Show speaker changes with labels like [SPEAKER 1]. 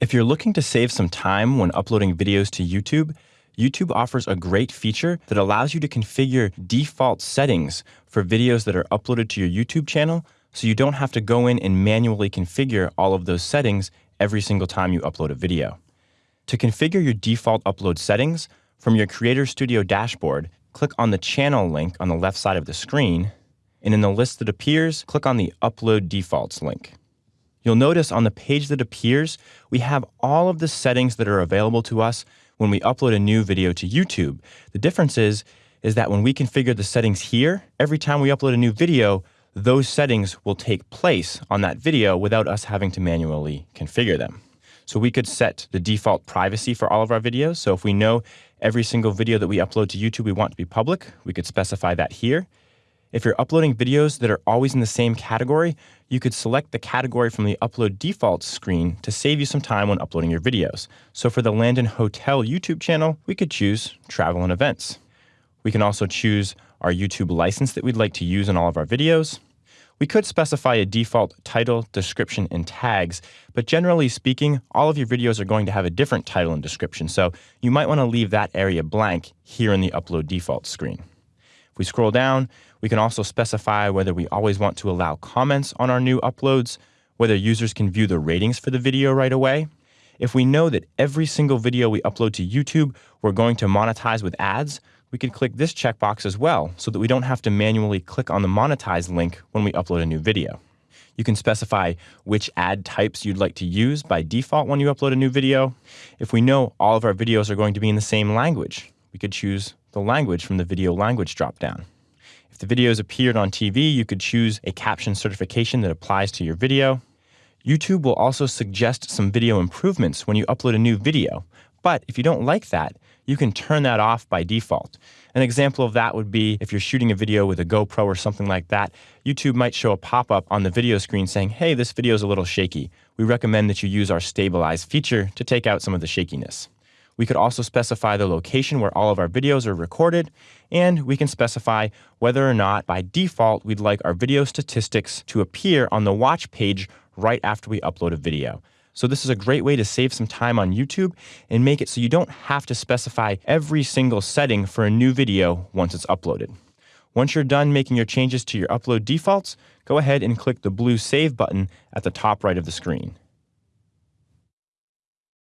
[SPEAKER 1] If you're looking to save some time when uploading videos to YouTube, YouTube offers a great feature that allows you to configure default settings for videos that are uploaded to your YouTube channel so you don't have to go in and manually configure all of those settings every single time you upload a video. To configure your default upload settings, from your Creator Studio dashboard, click on the channel link on the left side of the screen, and in the list that appears, click on the Upload Defaults link. You'll notice on the page that appears, we have all of the settings that are available to us when we upload a new video to YouTube. The difference is, is that when we configure the settings here, every time we upload a new video, those settings will take place on that video without us having to manually configure them. So we could set the default privacy for all of our videos. So if we know every single video that we upload to YouTube we want to be public, we could specify that here. If you're uploading videos that are always in the same category, you could select the category from the Upload Defaults screen to save you some time when uploading your videos. So for the Landon Hotel YouTube channel, we could choose Travel and Events. We can also choose our YouTube license that we'd like to use in all of our videos. We could specify a default title, description, and tags, but generally speaking, all of your videos are going to have a different title and description, so you might want to leave that area blank here in the Upload Defaults screen. If we scroll down, we can also specify whether we always want to allow comments on our new uploads, whether users can view the ratings for the video right away. If we know that every single video we upload to YouTube, we're going to monetize with ads, we could click this checkbox as well so that we don't have to manually click on the monetize link when we upload a new video. You can specify which ad types you'd like to use by default when you upload a new video. If we know all of our videos are going to be in the same language, we could choose the language from the video language dropdown. If the videos appeared on TV, you could choose a caption certification that applies to your video. YouTube will also suggest some video improvements when you upload a new video. But if you don't like that, you can turn that off by default. An example of that would be if you're shooting a video with a GoPro or something like that, YouTube might show a pop up on the video screen saying, hey, this video is a little shaky. We recommend that you use our stabilize feature to take out some of the shakiness. We could also specify the location where all of our videos are recorded, and we can specify whether or not by default we'd like our video statistics to appear on the watch page right after we upload a video. So this is a great way to save some time on YouTube and make it so you don't have to specify every single setting for a new video once it's uploaded. Once you're done making your changes to your upload defaults, go ahead and click the blue Save button at the top right of the screen.